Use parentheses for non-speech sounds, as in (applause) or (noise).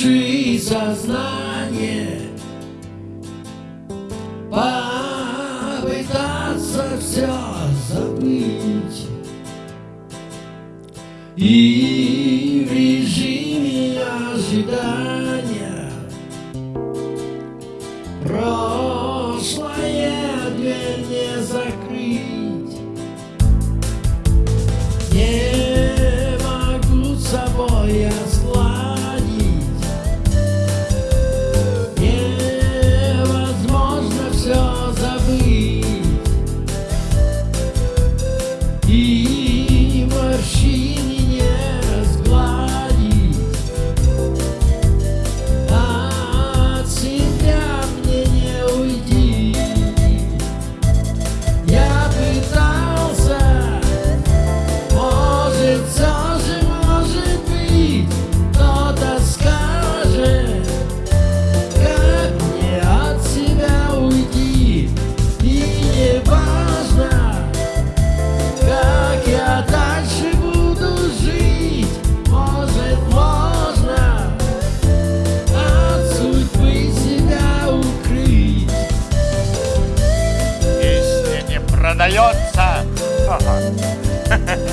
души сознание Попытаться все забыть. И в режиме ожидания Прошлое дверь не закрыть Ha (laughs) ha!